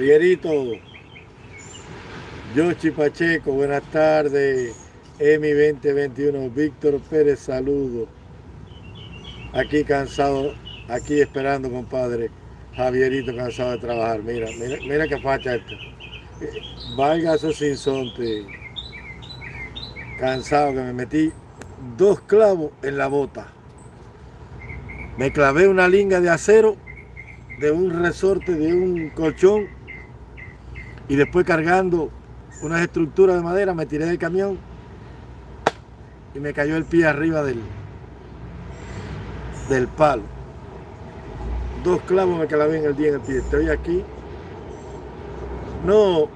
Javierito, Yoshi Pacheco, buenas tardes. EMI 2021, Víctor Pérez, saludo. Aquí cansado, aquí esperando, compadre. Javierito cansado de trabajar. Mira, mira, mira qué facha esto. Valga esos sinsonte. Cansado que me metí dos clavos en la bota. Me clavé una linga de acero de un resorte, de un colchón y después cargando unas estructuras de madera me tiré del camión y me cayó el pie arriba del, del palo. Dos clavos me clavé en el día en el pie. Estoy aquí. No,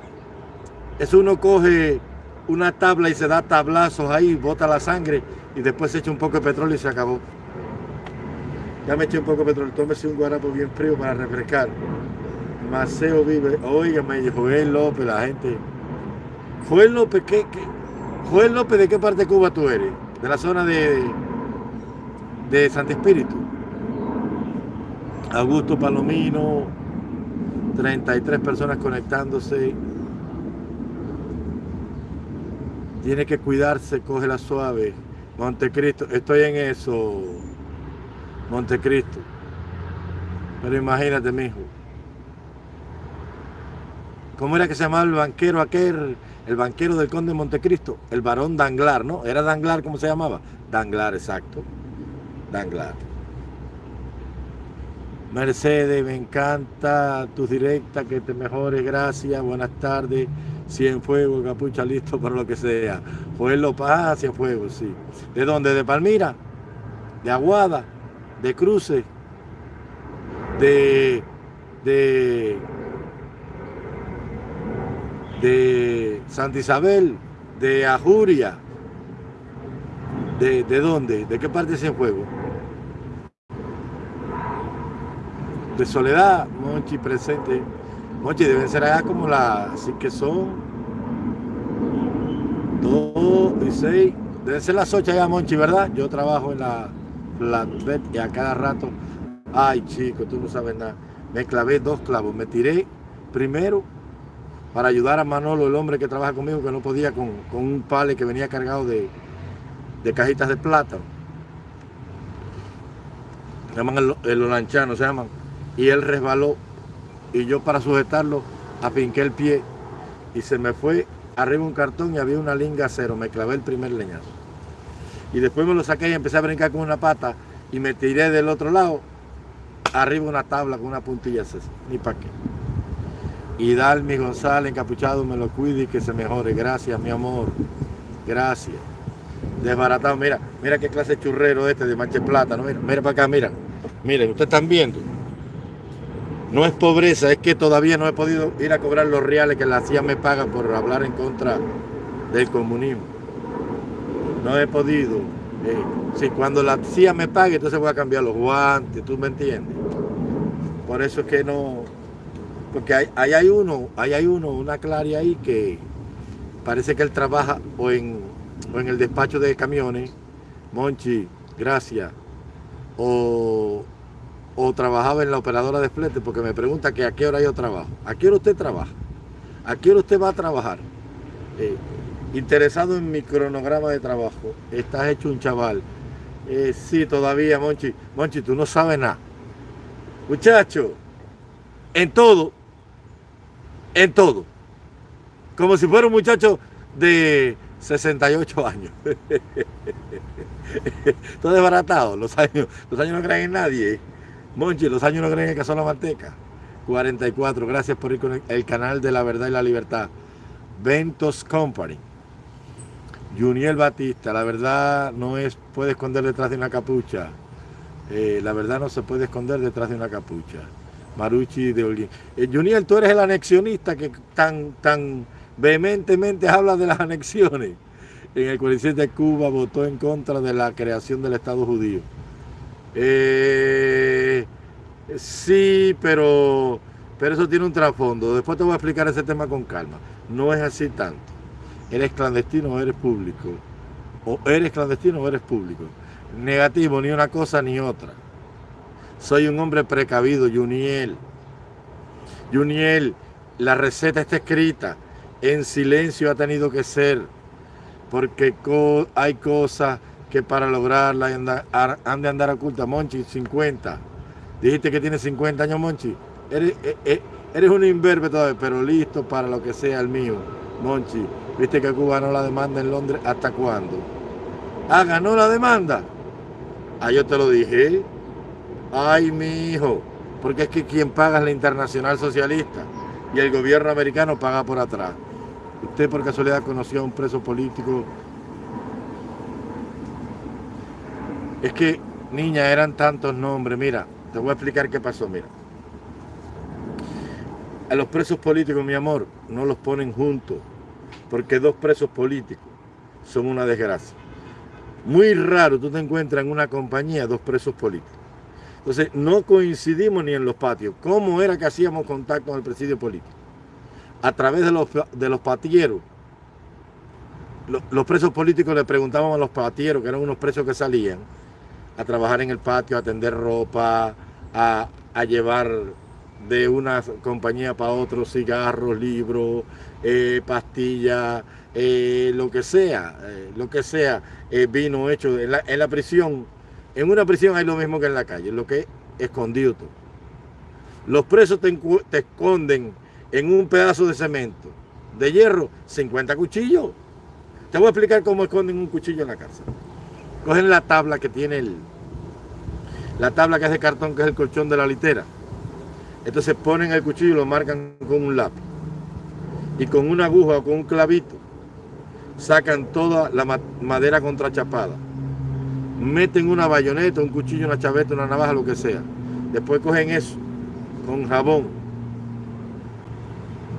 eso uno coge una tabla y se da tablazos ahí, bota la sangre y después se echa un poco de petróleo y se acabó. Ya me eché un poco de petróleo, tómese un guarapo bien frío para refrescar. Maceo vive, oígame, Joel López, la gente. Joel López, ¿qué, qué? Joel López, ¿de qué parte de Cuba tú eres? De la zona de, de Santo Espíritu. Augusto Palomino, 33 personas conectándose. Tiene que cuidarse, coge la suave. Montecristo, estoy en eso. Montecristo. Pero imagínate, mijo. ¿Cómo era que se llamaba el banquero aquel? El banquero del conde de Montecristo. El varón Danglar, ¿no? ¿Era Danglar cómo se llamaba? Danglar, exacto. Danglar. Mercedes, me encanta tus directas, que te mejores, gracias, buenas tardes. Cienfuegos, capucha listo para lo que sea. Joel Paz, Cienfuegos, sí. ¿De dónde? ¿De Palmira? ¿De Aguada? ¿De Cruces? ¿De, de, de Santa Isabel? ¿De Ajuria? ¿De, de dónde? ¿De qué parte de Cienfuegos? De Soledad, Monchi presente. Monchi, deben ser allá como la, así que son dos y seis, deben ser las ocho allá, Monchi, ¿verdad? Yo trabajo en la flatbed y a cada rato, ay chico, tú no sabes nada. Me clavé dos clavos, me tiré primero para ayudar a Manolo, el hombre que trabaja conmigo, que no podía con, con un pale que venía cargado de, de cajitas de plátano. Se llaman el, el se llaman. Y él resbaló y yo para sujetarlo apinqué el pie y se me fue arriba un cartón y había una linga cero, me clavé el primer leñazo. Y después me lo saqué y empecé a brincar con una pata y me tiré del otro lado, arriba una tabla con una puntilla, ni para qué. Y Dalmi González encapuchado me lo cuide y que se mejore. Gracias, mi amor. Gracias. Desbaratado, mira, mira qué clase de churrero este de manche plata, ¿no? Mira, mira para acá, mira. Miren, ustedes están viendo. No es pobreza, es que todavía no he podido ir a cobrar los reales que la CIA me paga por hablar en contra del comunismo. No he podido. Eh, si cuando la CIA me pague, entonces voy a cambiar los guantes, ¿tú me entiendes? Por eso es que no... Porque ahí, ahí hay uno, ahí hay uno, una claria ahí que parece que él trabaja o en, o en el despacho de camiones, Monchi, gracias, o, o trabajaba en la operadora de flete porque me pregunta que a qué hora yo trabajo. ¿A qué hora usted trabaja? ¿A qué hora usted va a trabajar? Eh, interesado en mi cronograma de trabajo. Estás hecho un chaval. Eh, sí, todavía, Monchi. Monchi, tú no sabes nada. Muchacho, en todo, en todo. Como si fuera un muchacho de 68 años. todo desbaratado. Los años, los años no creen en nadie. Monchi, los años no creen en que son la manteca. 44, gracias por ir con el canal de la verdad y la libertad. Ventos Company. Juniel Batista, la verdad no es, puede esconder detrás de una capucha. Eh, la verdad no se puede esconder detrás de una capucha. Maruchi de Olguín. Eh, tú eres el anexionista que tan, tan vehementemente habla de las anexiones. En el 47 de Cuba votó en contra de la creación del Estado judío. Eh, sí, pero, pero eso tiene un trasfondo. Después te voy a explicar ese tema con calma. No es así tanto. ¿Eres clandestino o eres público? O eres clandestino o eres público. Negativo, ni una cosa ni otra. Soy un hombre precavido, Juniel. Juniel, la receta está escrita, en silencio ha tenido que ser, porque hay cosas que para lograrla han de andar oculta. Monchi, 50. Dijiste que tiene 50 años, Monchi. Eres, eh, eh, eres un imberbe todavía, pero listo para lo que sea el mío. Monchi, viste que Cuba no la demanda en Londres, ¿hasta cuándo? Ah, ganó la demanda. Ah, yo te lo dije. Ay, mi hijo. Porque es que quien paga es la Internacional Socialista y el gobierno americano paga por atrás. ¿Usted por casualidad conoció a un preso político? Es que, niña, eran tantos nombres. Mira, te voy a explicar qué pasó, mira. A los presos políticos, mi amor, no los ponen juntos, porque dos presos políticos son una desgracia. Muy raro tú te encuentras en una compañía dos presos políticos. Entonces, no coincidimos ni en los patios. ¿Cómo era que hacíamos contacto con el presidio político? A través de los, de los patilleros. Los, presos políticos le preguntaban a los patilleros, que eran unos presos que salían, a trabajar en el patio, a tender ropa, a, llevar de una compañía para otro, cigarros, libros, eh, pastillas, eh, lo que sea, eh, lo que sea, vino hecho en la, prisión. En una prisión hay lo mismo que en la calle, lo que es escondido todo. Los presos te, te esconden en un pedazo de cemento, de hierro, 50 cuchillos. Te voy a explicar cómo esconden un cuchillo en la cárcel. Cogen la tabla que tiene el, la tabla que es de cartón, que es el colchón de la litera entonces ponen el cuchillo y lo marcan con un lápiz. Y con una aguja o con un clavito sacan toda la madera contrachapada. Meten una bayoneta, un cuchillo, una chaveta, una navaja, lo que sea. Después cogen eso con jabón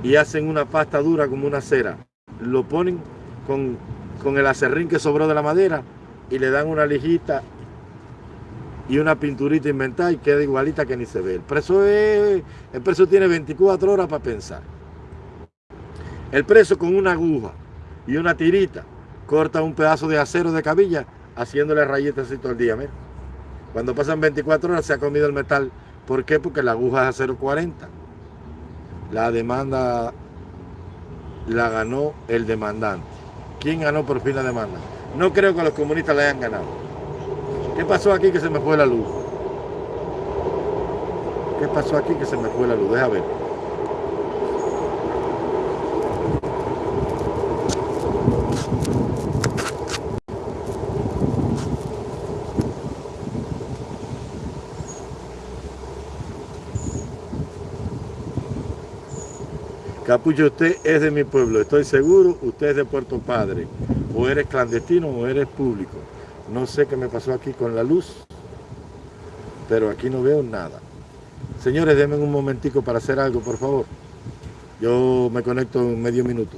y hacen una pasta dura como una cera. Lo ponen con, con el acerrín que sobró de la madera y le dan una lijita y una pinturita inventada y queda igualita que ni se ve. El preso, es, el preso tiene 24 horas para pensar. El preso con una aguja y una tirita corta un pedazo de acero de cabilla haciéndole rayitas así todo el día. Cuando pasan 24 horas se ha comido el metal. ¿Por qué? Porque la aguja es acero 40. La demanda la ganó el demandante. ¿Quién ganó por fin la demanda? No creo que los comunistas la hayan ganado. ¿Qué pasó aquí que se me fue la luz? ¿Qué pasó aquí que se me fue la luz? Deja ver. Capullo, usted es de mi pueblo, estoy seguro, usted es de Puerto Padre, o eres clandestino o eres público. No sé qué me pasó aquí con la luz, pero aquí no veo nada. Señores, denme un momentico para hacer algo, por favor. Yo me conecto en medio minuto.